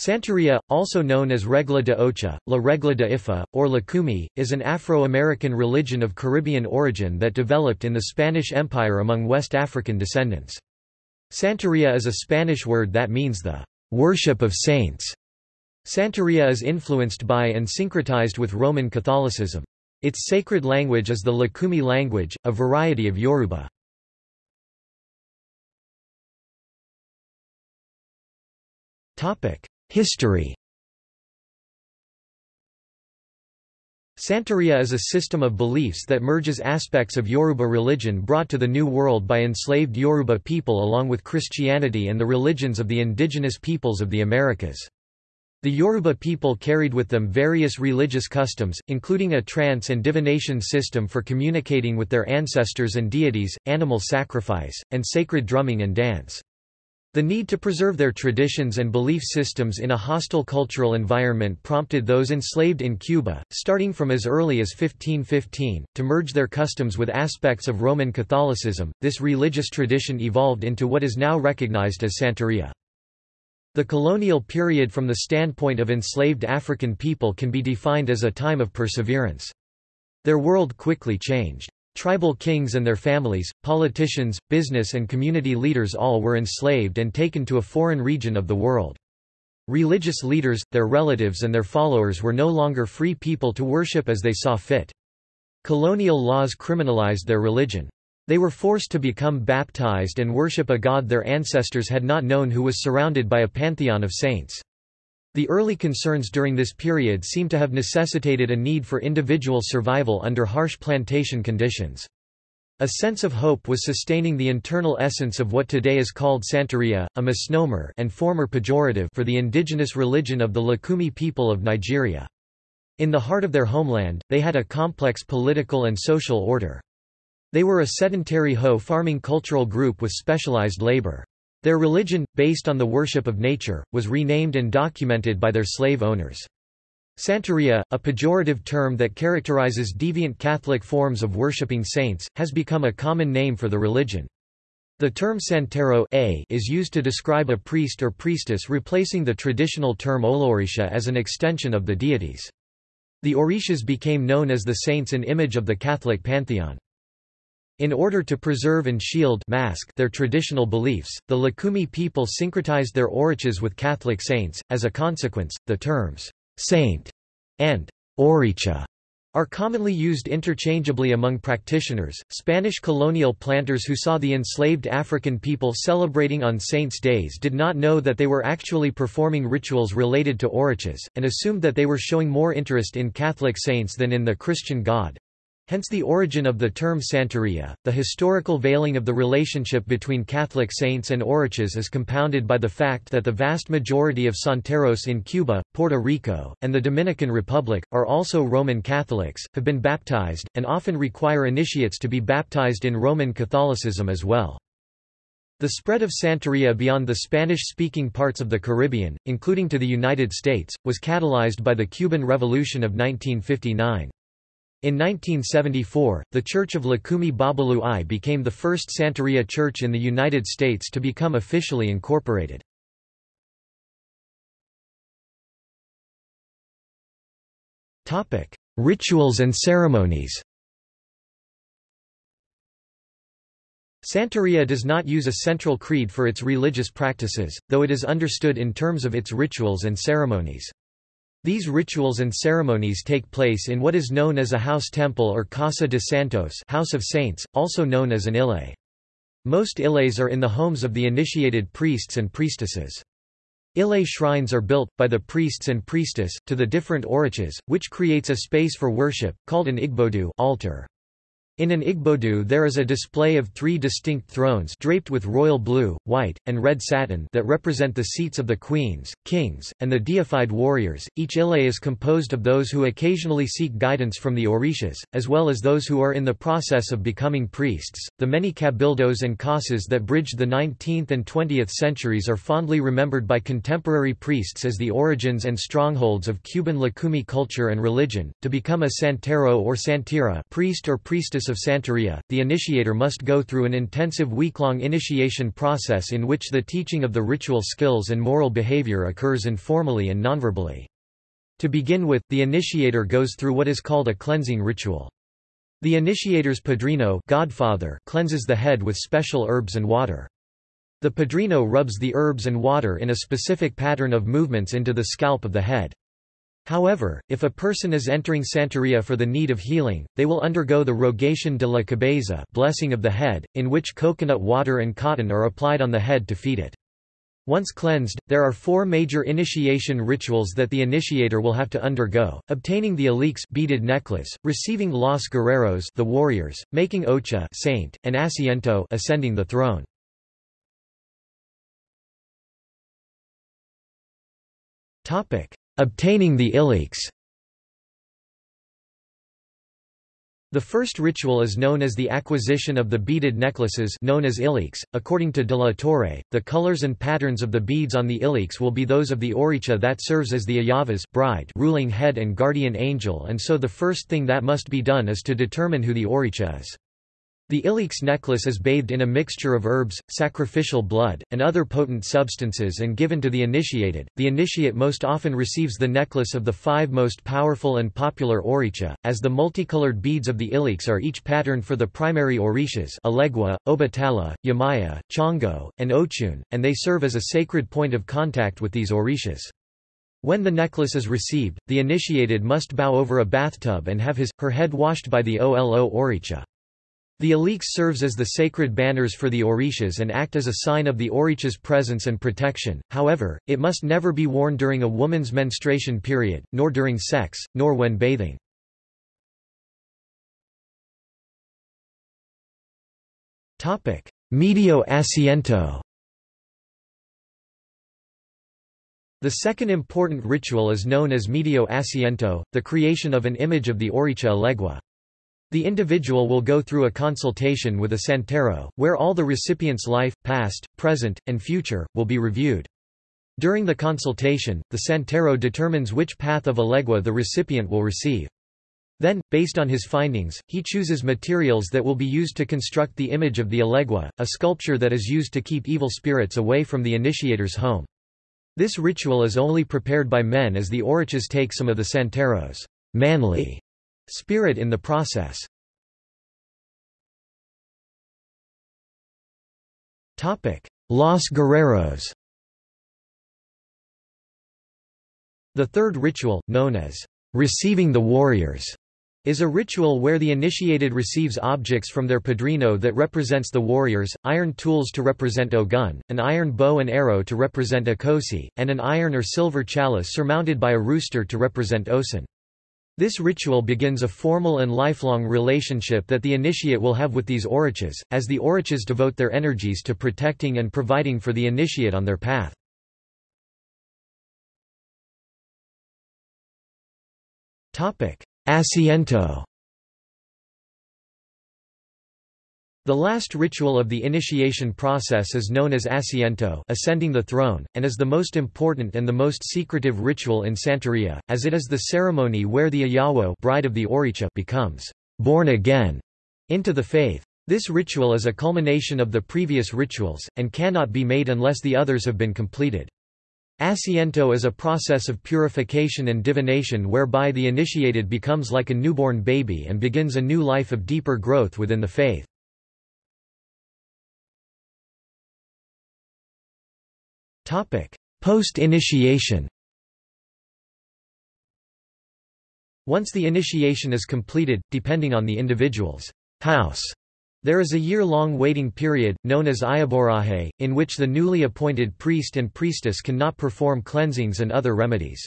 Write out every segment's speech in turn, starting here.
Santeria, also known as Regla de Ocha, La Regla de Ifa, or Lucumi, is an Afro-American religion of Caribbean origin that developed in the Spanish Empire among West African descendants. Santeria is a Spanish word that means the worship of saints. Santeria is influenced by and syncretized with Roman Catholicism. Its sacred language is the Lucumi language, a variety of Yoruba. History Santeria is a system of beliefs that merges aspects of Yoruba religion brought to the New World by enslaved Yoruba people along with Christianity and the religions of the indigenous peoples of the Americas. The Yoruba people carried with them various religious customs, including a trance and divination system for communicating with their ancestors and deities, animal sacrifice, and sacred drumming and dance. The need to preserve their traditions and belief systems in a hostile cultural environment prompted those enslaved in Cuba, starting from as early as 1515, to merge their customs with aspects of Roman Catholicism. This religious tradition evolved into what is now recognized as Santeria. The colonial period from the standpoint of enslaved African people can be defined as a time of perseverance. Their world quickly changed. Tribal kings and their families, politicians, business and community leaders all were enslaved and taken to a foreign region of the world. Religious leaders, their relatives and their followers were no longer free people to worship as they saw fit. Colonial laws criminalized their religion. They were forced to become baptized and worship a god their ancestors had not known who was surrounded by a pantheon of saints. The early concerns during this period seem to have necessitated a need for individual survival under harsh plantation conditions. A sense of hope was sustaining the internal essence of what today is called Santeria, a misnomer and former pejorative for the indigenous religion of the Lucumi people of Nigeria. In the heart of their homeland, they had a complex political and social order. They were a sedentary hoe farming cultural group with specialized labor. Their religion, based on the worship of nature, was renamed and documented by their slave owners. Santeria, a pejorative term that characterizes deviant Catholic forms of worshipping saints, has become a common name for the religion. The term santero a is used to describe a priest or priestess replacing the traditional term olorisha as an extension of the deities. The orishas became known as the saints in image of the Catholic pantheon. In order to preserve and shield mask their traditional beliefs, the Lucumi people syncretized their orichas with Catholic saints. As a consequence, the terms saint and oricha are commonly used interchangeably among practitioners. Spanish colonial planters who saw the enslaved African people celebrating on saints' days did not know that they were actually performing rituals related to orichas, and assumed that they were showing more interest in Catholic saints than in the Christian God. Hence the origin of the term Santeria. The historical veiling of the relationship between Catholic saints and orichas is compounded by the fact that the vast majority of Santeros in Cuba, Puerto Rico, and the Dominican Republic, are also Roman Catholics, have been baptized, and often require initiates to be baptized in Roman Catholicism as well. The spread of Santeria beyond the Spanish-speaking parts of the Caribbean, including to the United States, was catalyzed by the Cuban Revolution of 1959. In 1974, the Church of Lucumi Babalu Aye became the first Santeria church in the United States to become officially incorporated. Rituals and ceremonies Santeria does not use a central creed for its religious practices, though it is understood in terms of its rituals and ceremonies. These rituals and ceremonies take place in what is known as a house temple or Casa de Santos House of Saints, also known as an ile. Most iles are in the homes of the initiated priests and priestesses. Ile shrines are built, by the priests and priestess, to the different orichas, which creates a space for worship, called an igbodu altar. In an igbodu there is a display of three distinct thrones draped with royal blue, white, and red satin that represent the seats of the queens, kings, and the deified warriors. Each ile is composed of those who occasionally seek guidance from the orishas, as well as those who are in the process of becoming priests. The many cabildos and casas that bridged the 19th and 20th centuries are fondly remembered by contemporary priests as the origins and strongholds of Cuban Lucumi culture and religion. To become a santero or santera priest or priestess of Santeria, the initiator must go through an intensive week-long initiation process in which the teaching of the ritual skills and moral behavior occurs informally and nonverbally. To begin with, the initiator goes through what is called a cleansing ritual. The initiator's padrino godfather cleanses the head with special herbs and water. The padrino rubs the herbs and water in a specific pattern of movements into the scalp of the head. However, if a person is entering Santeria for the need of healing, they will undergo the rogation de la cabeza blessing of the head, in which coconut water and cotton are applied on the head to feed it. Once cleansed, there are four major initiation rituals that the initiator will have to undergo, obtaining the elekes beaded necklace, receiving los guerreros the warriors, making ocha saint, and asiento ascending the throne. Obtaining the elekes The first ritual is known as the acquisition of the beaded necklaces known as elekes. According to de la Torre, the colors and patterns of the beads on the elekes will be those of the oricha that serves as the Ayavas bride ruling head and guardian angel and so the first thing that must be done is to determine who the oricha is. The elekes necklace is bathed in a mixture of herbs, sacrificial blood, and other potent substances and given to the initiated. The initiate most often receives the necklace of the five most powerful and popular oricha, as the multicolored beads of the elekes are each patterned for the primary orishas Elegua, Obatala, Yemaya, Chango, and Ochun, and they serve as a sacred point of contact with these orishas. When the necklace is received, the initiated must bow over a bathtub and have his, her head washed by the Olo oricha. The elekes serves as the sacred banners for the orishas and act as a sign of the oricha's presence and protection, however, it must never be worn during a woman's menstruation period, nor during sex, nor when bathing. Medio asiento The second important ritual is known as medio asiento, the creation of an image of the oricha Elegua. The individual will go through a consultation with a santero, where all the recipient's life, past, present, and future, will be reviewed. During the consultation, the santero determines which path of Elegua the recipient will receive. Then, based on his findings, he chooses materials that will be used to construct the image of the Elegua, a sculpture that is used to keep evil spirits away from the initiator's home. This ritual is only prepared by men as the orichas take some of the santero's manly spirit in the process. Los Guerreros The third ritual, known as receiving the warriors, is a ritual where the initiated receives objects from their padrino that represents the warriors, iron tools to represent Ogun, an iron bow and arrow to represent Ochosi, and an iron or silver chalice surmounted by a rooster to represent Osun. This ritual begins a formal and lifelong relationship that the initiate will have with these orichas, as the orichas devote their energies to protecting and providing for the initiate on their path. Asiento The last ritual of the initiation process is known as asiento ascending the throne, and is the most important and the most secretive ritual in Santeria, as it is the ceremony where the Ayawo bride of the Oricha becomes born again into the faith. This ritual is a culmination of the previous rituals, and cannot be made unless the others have been completed. Asiento is a process of purification and divination whereby the initiated becomes like a newborn baby and begins a new life of deeper growth within the faith. Post-initiation Once the initiation is completed, depending on the individual's house, there is a year-long waiting period, known as iyaworaje, in which the newly appointed priest and priestess cannot perform cleansings and other remedies.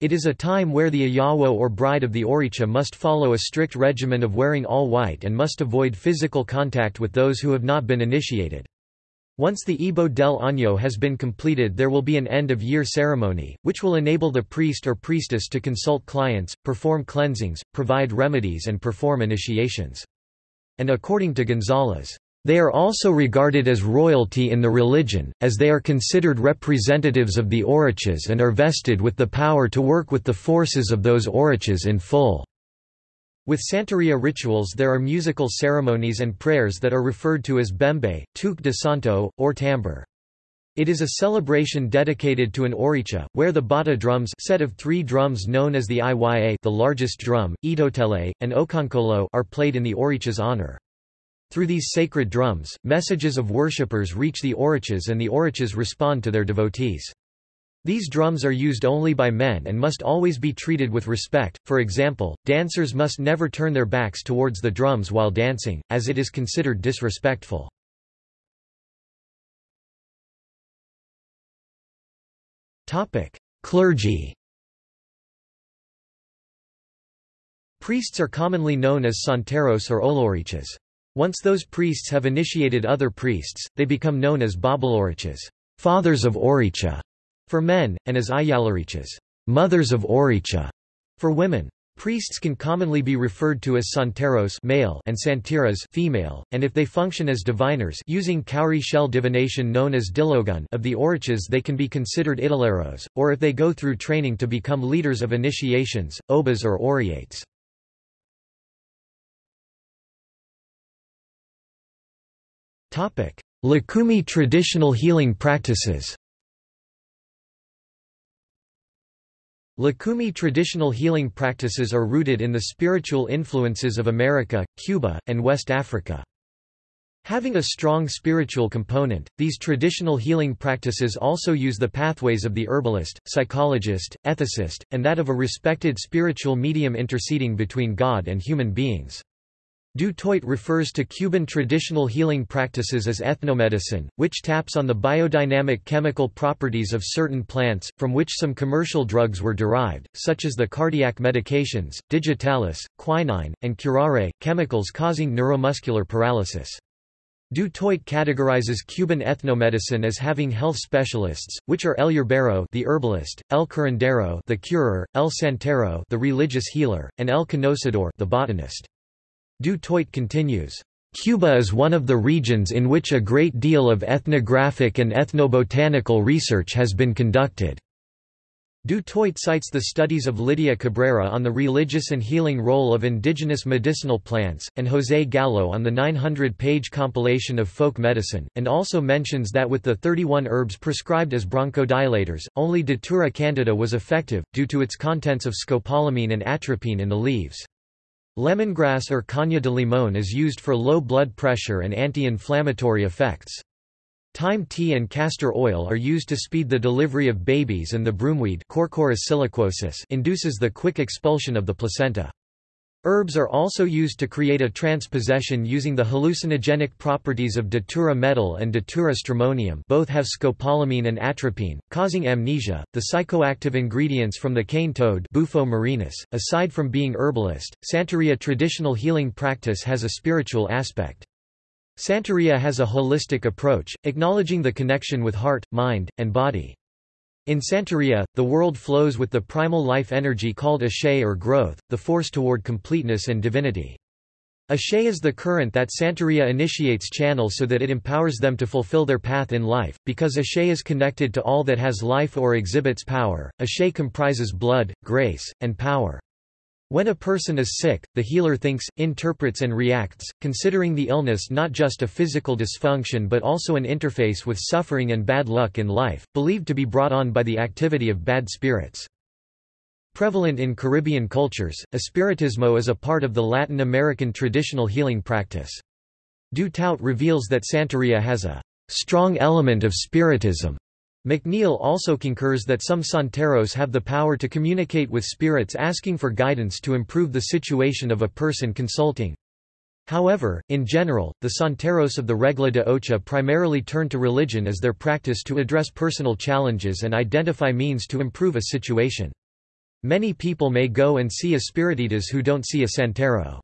It is a time where the Ayawo or bride of the Oricha must follow a strict regimen of wearing all white and must avoid physical contact with those who have not been initiated. Once the Ibo del Año has been completed there will be an end-of-year ceremony, which will enable the priest or priestess to consult clients, perform cleansings, provide remedies and perform initiations. And according to Gonzalez, they are also regarded as royalty in the religion, as they are considered representatives of the orichas and are vested with the power to work with the forces of those orichas in full. With Santeria rituals there are musical ceremonies and prayers that are referred to as bembe, toque de santo, or tambor. It is a celebration dedicated to an oricha, where the bata drums set of three drums known as the Iya the largest drum, Itotele, and Okonkolo are played in the oricha's honor. Through these sacred drums, messages of worshippers reach the orichas and the orichas respond to their devotees. These drums are used only by men and must always be treated with respect, for example, dancers must never turn their backs towards the drums while dancing, as it is considered disrespectful. Clergy Priests are commonly known as santeros or olorichas. Once those priests have initiated other priests, they become known as babalorichas, fathers of oricha, for men, and as ayalorichas, mothers of oricha, for women. Priests can commonly be referred to as santeros male and santeras female, and if they function as diviners using cowrie shell divination known as dilogun of the orichas they can be considered italeros, or if they go through training to become leaders of initiations, obas or oriates. Lukumi traditional healing practices Lukumi traditional healing practices are rooted in the spiritual influences of America, Cuba, and West Africa. Having a strong spiritual component, these traditional healing practices also use the pathways of the herbalist, psychologist, ethicist, and that of a respected spiritual medium interceding between God and human beings. Du Toit refers to Cuban traditional healing practices as ethnomedicine, which taps on the biodynamic chemical properties of certain plants, from which some commercial drugs were derived, such as the cardiac medications, digitalis, quinine, and curare, chemicals causing neuromuscular paralysis. Du Toit categorizes Cuban ethnomedicine as having health specialists, which are El Yerbero the herbalist, El Curandero the curer, El Santero the religious healer, and El Conocedor the botanist. Du Toit continues, Cuba is one of the regions in which a great deal of ethnographic and ethnobotanical research has been conducted. Du Toit cites the studies of Lydia Cabrera on the religious and healing role of indigenous medicinal plants, and José Gallo on the 900-page compilation of folk medicine, and also mentions that with the 31 herbs prescribed as bronchodilators, only Datura candida was effective, due to its contents of scopolamine and atropine in the leaves. Lemongrass or caña de limón is used for low blood pressure and anti-inflammatory effects. Thyme tea and castor oil are used to speed the delivery of babies and the broomweed induces the quick expulsion of the placenta. Herbs are also used to create a transpossession using the hallucinogenic properties of datura metel and datura stramonium both have scopolamine and atropine, causing amnesia. The psychoactive ingredients from the cane toad Bufo marinus, aside from being herbalist, Santeria traditional healing practice has a spiritual aspect. Santeria has a holistic approach, acknowledging the connection with heart, mind, and body. In Santeria, the world flows with the primal life energy called Ashe or growth, the force toward completeness and divinity. Ashe is the current that Santeria initiates channel so that it empowers them to fulfill their path in life, because Ashe is connected to all that has life or exhibits power. Ashe comprises blood, grace, and power. When a person is sick, the healer thinks, interprets and reacts, considering the illness not just a physical dysfunction but also an interface with suffering and bad luck in life, believed to be brought on by the activity of bad spirits. Prevalent in Caribbean cultures, espiritismo is a part of the Latin American traditional healing practice. Du Toit reveals that Santeria has a strong element of spiritism McNeill also concurs that some santeros have the power to communicate with spirits asking for guidance to improve the situation of a person consulting. However, in general, the santeros of the Regla de Ocha primarily turn to religion as their practice to address personal challenges and identify means to improve a situation. Many people may go and see espiritistas who don't see a santero.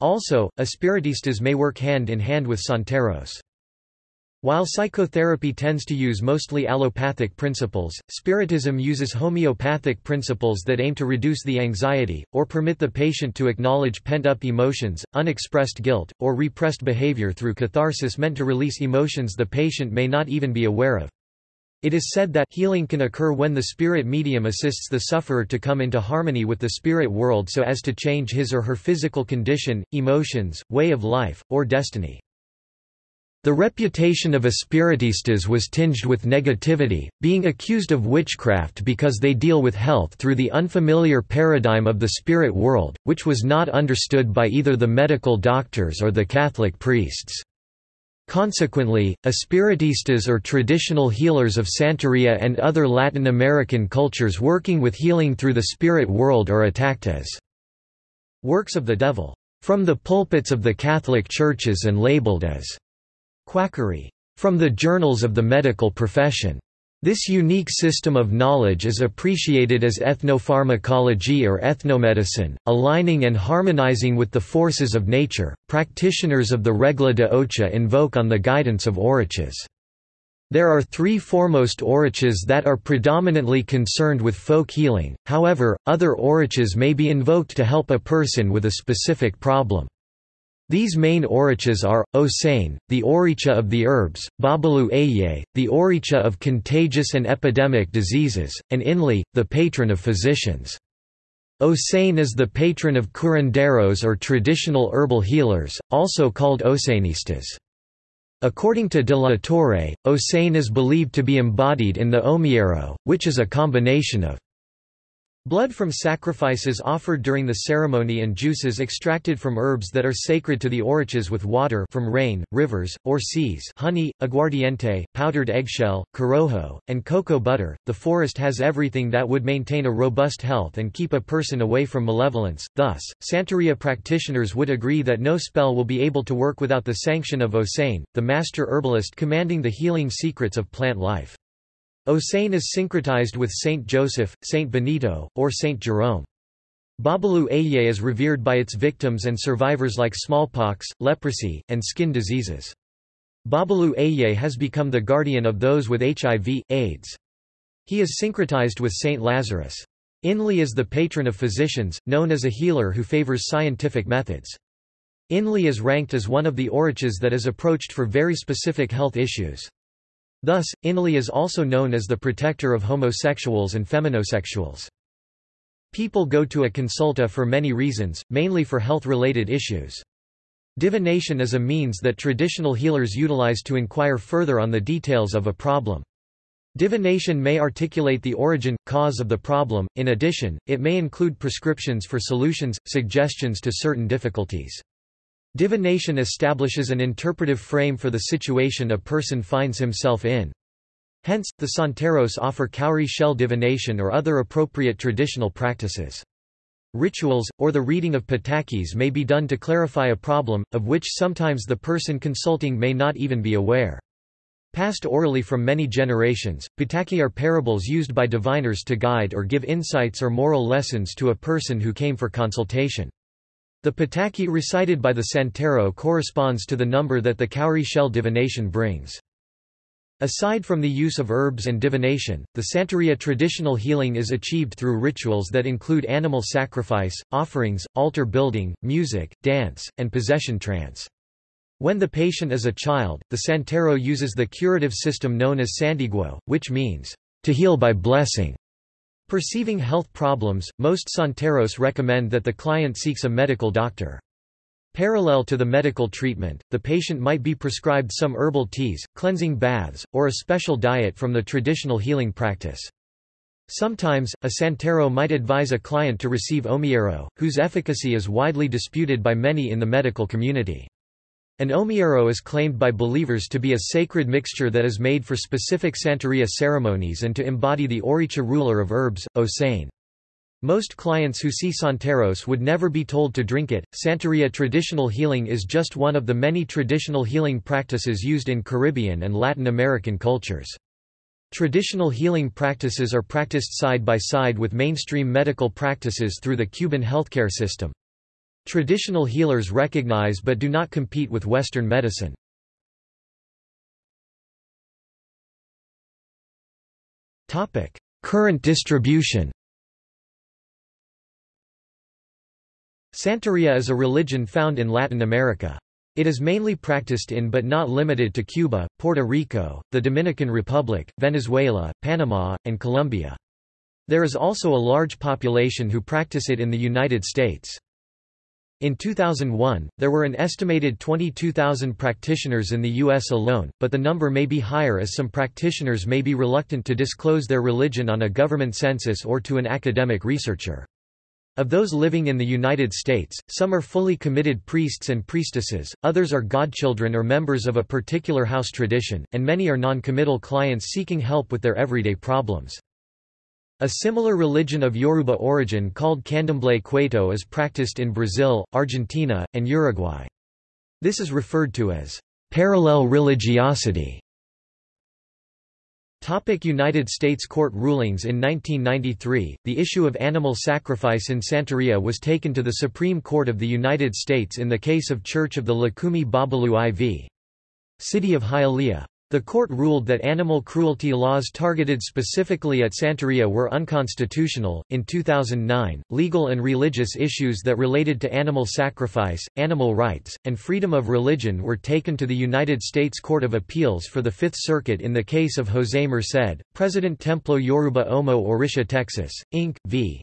Also, espiritistas may work hand in hand with santeros. While psychotherapy tends to use mostly allopathic principles, Spiritism uses homeopathic principles that aim to reduce the anxiety, or permit the patient to acknowledge pent-up emotions, unexpressed guilt, or repressed behavior through catharsis meant to release emotions the patient may not even be aware of. It is said that healing can occur when the spirit medium assists the sufferer to come into harmony with the spirit world so as to change his or her physical condition, emotions, way of life, or destiny. The reputation of espiritistas was tinged with negativity, being accused of witchcraft because they deal with health through the unfamiliar paradigm of the spirit world, which was not understood by either the medical doctors or the Catholic priests. Consequently, espiritistas or traditional healers of Santeria and other Latin American cultures working with healing through the spirit world are attacked as works of the devil from the pulpits of the Catholic churches and labeled as Quackery. From the journals of the medical profession. This unique system of knowledge is appreciated as ethnopharmacology or ethnomedicine, aligning and harmonizing with the forces of nature. Practitioners of the Regla de Ocha invoke on the guidance of Orichas. There are three foremost Orichas that are predominantly concerned with folk healing, however, other Orichas may be invoked to help a person with a specific problem. These main orichas are, Osane, the oricha of the herbs, Babalu Aye, the oricha of contagious and epidemic diseases, and Inle, the patron of physicians. Osane is the patron of curanderos or traditional herbal healers, also called Osanistas. According to de la Torre, Osane is believed to be embodied in the Omiero, which is a combination of Blood from sacrifices offered during the ceremony and juices extracted from herbs that are sacred to the orichas with water from rain, rivers, or seas honey, aguardiente, powdered eggshell, corojo, and cocoa butter. The forest has everything that would maintain a robust health and keep a person away from malevolence, thus, Santeria practitioners would agree that no spell will be able to work without the sanction of Osane, the master herbalist commanding the healing secrets of plant life. Osane is syncretized with Saint Joseph, Saint Benito, or Saint Jerome. Babalu Aye is revered by its victims and survivors like smallpox, leprosy, and skin diseases. Babalu Aye has become the guardian of those with HIV, AIDS. He is syncretized with Saint Lazarus. Inle is the patron of physicians, known as a healer who favors scientific methods. Inle is ranked as one of the orichas that is approached for very specific health issues. Thus, Inle is also known as the protector of homosexuals and feminosexuals. People go to a consulta for many reasons, mainly for health-related issues. Divination is a means that traditional healers utilize to inquire further on the details of a problem. Divination may articulate the origin, cause of the problem, in addition, it may include prescriptions for solutions, suggestions to certain difficulties. Divination establishes an interpretive frame for the situation a person finds himself in. Hence, the Santeros offer cowrie shell divination or other appropriate traditional practices. Rituals, or the reading of patakis may be done to clarify a problem, of which sometimes the person consulting may not even be aware. Passed orally from many generations, pataki are parables used by diviners to guide or give insights or moral lessons to a person who came for consultation. The pataki recited by the Santero corresponds to the number that the cowrie shell divination brings. Aside from the use of herbs and divination, the Santeria traditional healing is achieved through rituals that include animal sacrifice, offerings, altar building, music, dance, and possession trance. When the patient is a child, the Santero uses the curative system known as santiguo, which means, to heal by blessing. Perceiving health problems, most Santeros recommend that the client seeks a medical doctor. Parallel to the medical treatment, the patient might be prescribed some herbal teas, cleansing baths, or a special diet from the traditional healing practice. Sometimes, a Santero might advise a client to receive Omiero, whose efficacy is widely disputed by many in the medical community. An omiero is claimed by believers to be a sacred mixture that is made for specific Santeria ceremonies and to embody the Oricha ruler of herbs, Osane. Most clients who see Santeros would never be told to drink it. Santeria traditional healing is just one of the many traditional healing practices used in Caribbean and Latin American cultures. Traditional healing practices are practiced side by side with mainstream medical practices through the Cuban healthcare system. Traditional healers recognize but do not compete with Western medicine. Current distribution Santeria is a religion found in Latin America. It is mainly practiced in but not limited to Cuba, Puerto Rico, the Dominican Republic, Venezuela, Panama, and Colombia. There is also a large population who practice it in the United States. In 2001, there were an estimated 22,000 practitioners in the U.S. alone, but the number may be higher as some practitioners may be reluctant to disclose their religion on a government census or to an academic researcher. Of those living in the United States, some are fully committed priests and priestesses, others are godchildren or members of a particular house tradition, and many are non-committal clients seeking help with their everyday problems. A similar religion of Yoruba origin called Candomblé Quaito is practiced in Brazil, Argentina, and Uruguay. This is referred to as parallel religiosity. United States court rulings In 1993, the issue of animal sacrifice in Santeria was taken to the Supreme Court of the United States in the case of Church of the Lukumi Babalu IV. City of Hialeah. The court ruled that animal cruelty laws targeted specifically at Santeria were unconstitutional. In 2009, legal and religious issues that related to animal sacrifice, animal rights, and freedom of religion were taken to the United States Court of Appeals for the Fifth Circuit in the case of José Merced, President Templo Yoruba Omo Orisha Texas, Inc., v.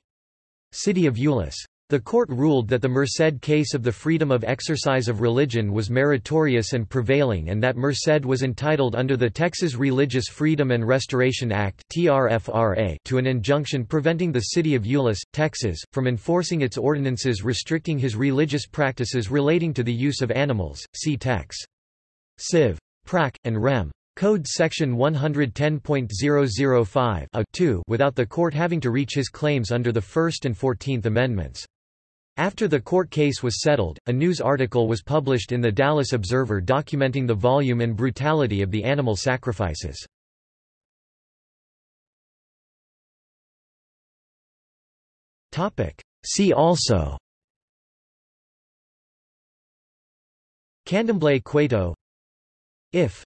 City of Euless. The court ruled that the Merced case of the freedom of exercise of religion was meritorious and prevailing and that Merced was entitled under the Texas Religious Freedom and Restoration Act to an injunction preventing the city of Euless, Texas, from enforcing its ordinances restricting his religious practices relating to the use of animals, see Tex. Civ. Prac. and Rem. Code Section 110.005 without the court having to reach his claims under the First and Fourteenth Amendments. After the court case was settled, a news article was published in the Dallas Observer documenting the volume and brutality of the animal sacrifices. See also Candomblé Quaito If